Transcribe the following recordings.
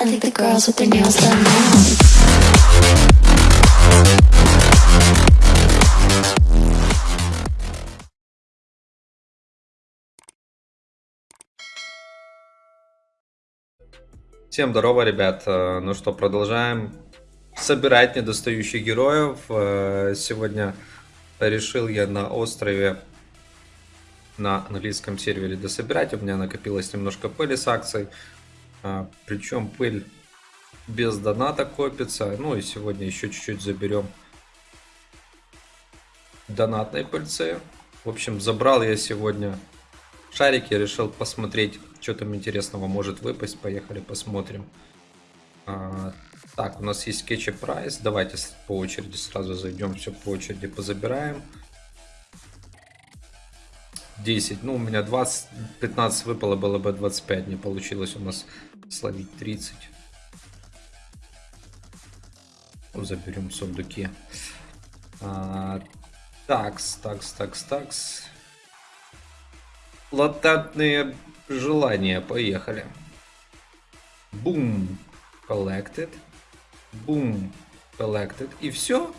I think the girls with their nails done now. Всем здорово, ребят. Э, Ну что, продолжаем собирать недостающих героев. Э, Сегодня решил я на острове на английском сервере дособирать. У меня накопилось немножко пыли с акций. А, Причем пыль без доната копится. Ну и сегодня еще чуть-чуть заберем донатной пыльцы. В общем, забрал я сегодня шарики. Решил посмотреть, что там интересного может выпасть. Поехали посмотрим. А, так, у нас есть кетчуп прайс. Давайте по очереди сразу зайдем. Все по очереди позабираем. 10. Ну, у меня 20, 15 выпало, было бы 25. Не получилось у нас словить 30. Ну, Заберем сундуки. А, такс, такс, такс, такс. Латентные желания. Поехали. Бум. Collected. Бум. Collected. И все.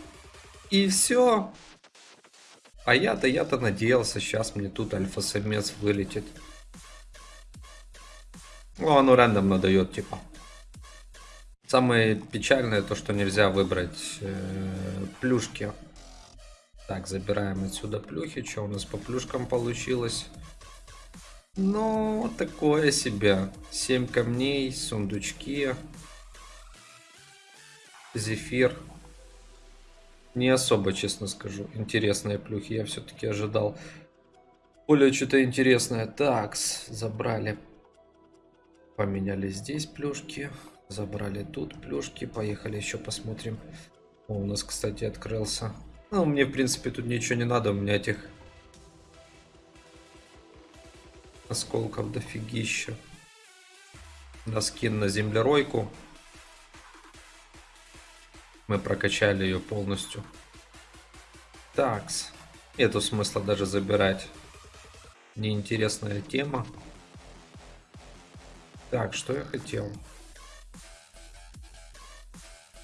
И все. А я-то, я-то надеялся, сейчас мне тут альфа-самец вылетит. Ну, оно рандомно дает, типа. Самое печальное то, что нельзя выбрать э, плюшки. Так, забираем отсюда плюхи. Что у нас по плюшкам получилось? Ну, такое себе. 7 камней, сундучки. Зефир. Не особо, честно скажу. Интересные плюхи. Я все-таки ожидал. Более что-то интересное. Так, забрали. Поменяли здесь плюшки. Забрали тут плюшки. Поехали еще посмотрим. О, у нас, кстати, открылся. Ну, мне, в принципе, тут ничего не надо. У меня этих осколков дофигища. На скин на землеройку. Мы прокачали ее полностью. Такс. Нету смысла даже забирать. Неинтересная тема. Так, что я хотел?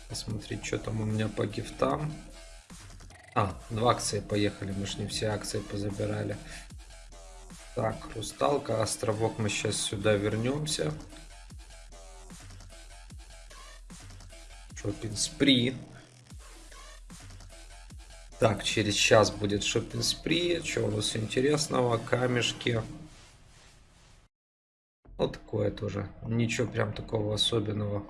Посмотреть, что там у меня по гифтам. А, два акции поехали. Мы ж не все акции позабирали. Так, хрусталка, островок мы сейчас сюда вернемся. Шоппинг спри. Так, через час будет шоппинг спри. Что у нас интересного? Камешки. Вот такое тоже. Ничего прям такого особенного.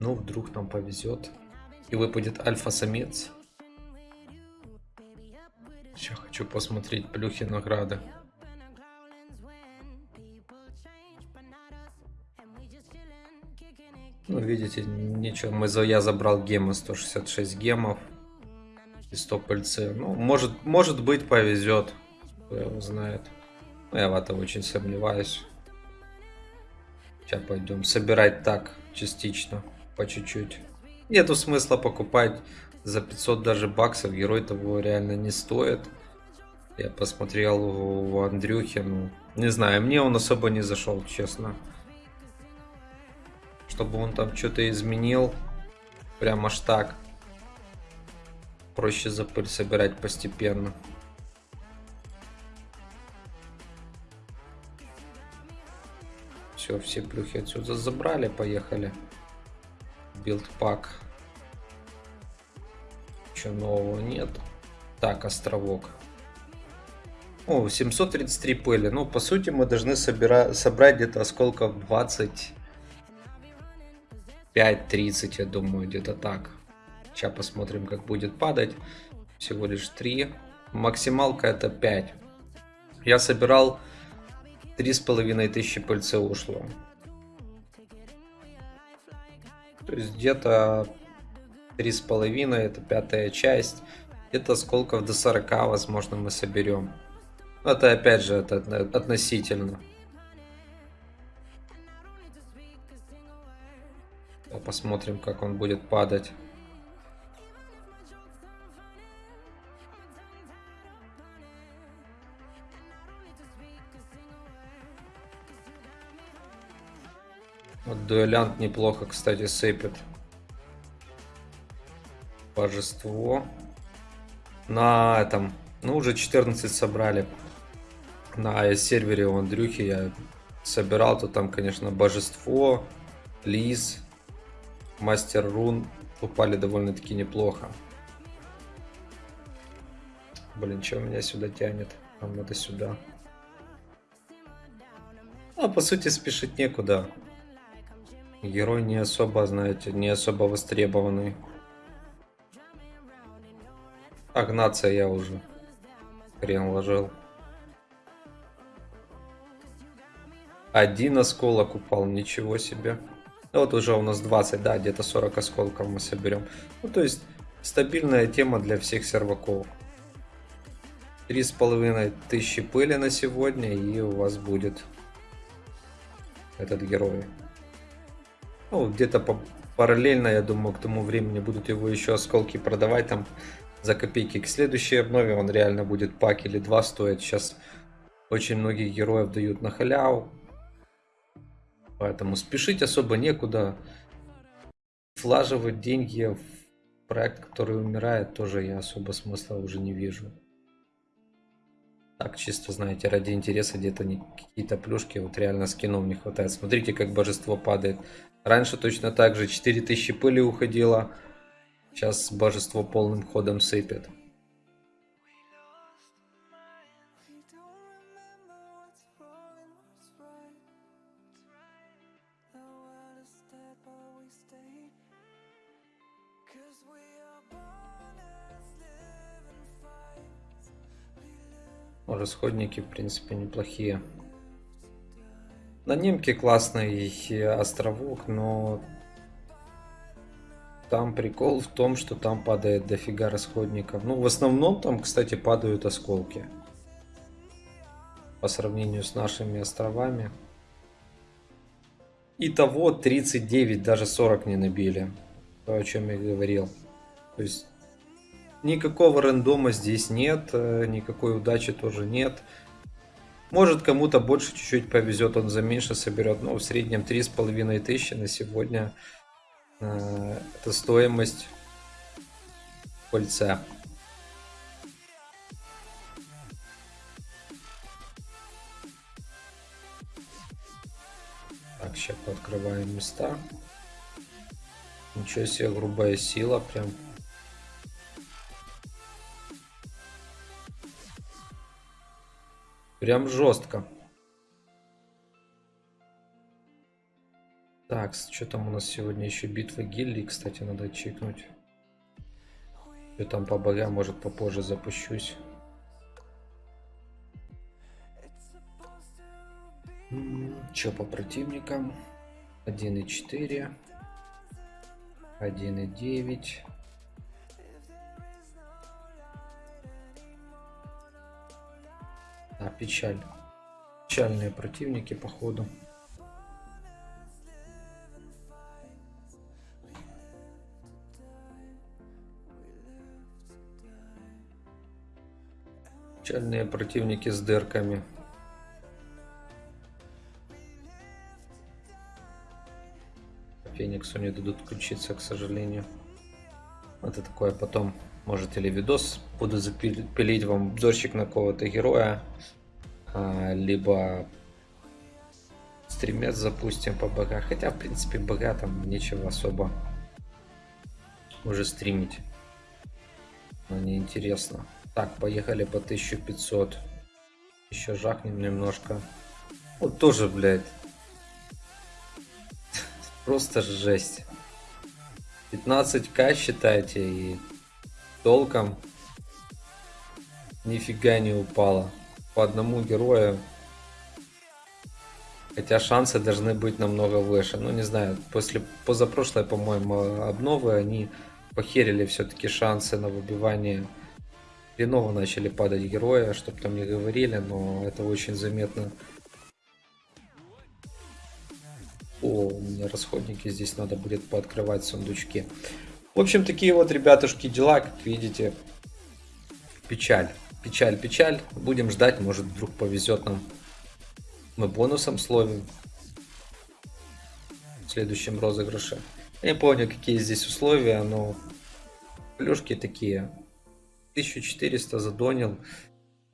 Ну, вдруг нам повезет. И выпадет альфа-самец. Сейчас хочу посмотреть плюхи награды. Ну, видите, ничего. Мы я забрал гемы 166 гемов. И 100 пыльцы. Ну, может, может быть, повезет. Кто его знает. Но я в этом очень сомневаюсь. Сейчас пойдем собирать так, частично, по чуть-чуть. Нету смысла покупать за 500 даже баксов. Герой того реально не стоит. Я посмотрел у Андрюхи, ну, не знаю, мне он особо не зашел, честно. Чтобы он там что-то изменил, прям аж так. Проще за пыль собирать постепенно. Все, все плюхи отсюда забрали, поехали. Билдпак. Ничего нового нет. Так, островок. О, 733 пыли. Ну, по сути, мы должны собира... собрать где-то осколков 20. 5-30, я думаю, где-то так. Сейчас посмотрим, как будет падать. Всего лишь 3. Максималка это 5. Я собирал 3,5 тысячи пыльцы ушло. То есть где-то 3,5 это пятая часть. Где-то осколков до 40, возможно, мы соберем. Это опять же это относительно. Посмотрим, как он будет падать. Вот дуэлянт неплохо, кстати, сыпет. Божество. На этом. Ну, уже 14 собрали. На сервере у Андрюхи я собирал, то там, конечно, божество, лис, мастер рун упали довольно-таки неплохо. Блин, что меня сюда тянет? Нам надо сюда. А по сути спешить некуда. Герой не особо, знаете, не особо востребованный. Агнаться я уже хрен ложил. Один осколок упал, ничего себе. Ну, вот уже у нас 20, да, где-то 40 осколков мы соберем. Ну, то есть, стабильная тема для всех серваков. Три с половиной тысячи пыли на сегодня, и у вас будет этот герой. Ну, где-то по параллельно, я думаю, к тому времени будут его еще осколки продавать там за копейки. К следующей обнове он реально будет пак или два стоить. Сейчас очень многих героев дают на халяву. Поэтому спешить особо некуда. Влаживать деньги в проект, который умирает, тоже я особо смысла уже не вижу. Так, чисто, знаете, ради интереса где-то какие-то плюшки, вот реально скинов не хватает. Смотрите, как божество падает. Раньше точно так же 4000 пыли уходило. Сейчас божество полным ходом сыпет. Расходники, в принципе, неплохие. На немке классный островок, но там прикол в том, что там падает дофига расходников. Ну, в основном там, кстати, падают осколки. По сравнению с нашими островами. Итого 39, даже 40 не набили. То, о чем я говорил. То есть Никакого рандома здесь нет, э, никакой удачи тоже нет. Может кому-то больше чуть-чуть повезет, он за меньше соберет, но в среднем три с половиной тысячи на сегодня э, это стоимость кольца. Так, сейчас открываем места. Ничего себе, грубая сила прям. Прям жестко. Так, что там у нас сегодня еще битва гильдии, кстати, надо чекнуть. Что там по богам, может попозже запущусь. Что по противникам? 1.4. 1.9. А, печаль. Печальные противники, походу. Печальные противники с дырками. Фениксу не дадут включиться, к сожалению. Это такое потом может или видос буду запилить вам обзорчик на какого-то героя, а, либо стримец запустим по БГ. Хотя, в принципе, БГ там нечего особо уже стримить. Но неинтересно. Так, поехали по 1500. Еще жахнем немножко. Вот тоже, блядь. Просто жесть. 15к считайте и толком нифига не упало. По одному герою. Хотя шансы должны быть намного выше. Ну, не знаю, после позапрошлой, по-моему, обновы они похерили все-таки шансы на выбивание. Хреново начали падать герои, чтобы там не говорили, но это очень заметно. О, у меня расходники здесь надо будет пооткрывать сундучки. В общем, такие вот, ребятушки, дела, как видите. Печаль. Печаль, печаль. Будем ждать, может, вдруг повезет нам. Мы бонусом словим. следующем розыгрыше. Я не помню, какие здесь условия, но плюшки такие. 1400 задонил,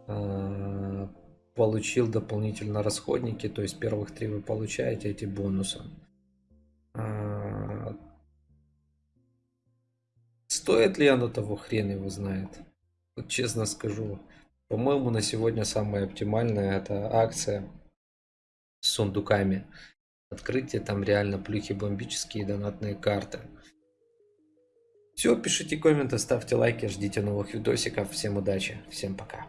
э, получил дополнительно расходники, то есть первых три вы получаете эти бонусы. Стоит ли оно того, хрен его знает. Вот честно скажу. По-моему, на сегодня самая оптимальная это акция с сундуками. Открытие там реально плюхи бомбические донатные карты. Все, пишите комменты, ставьте лайки, ждите новых видосиков. Всем удачи, всем пока.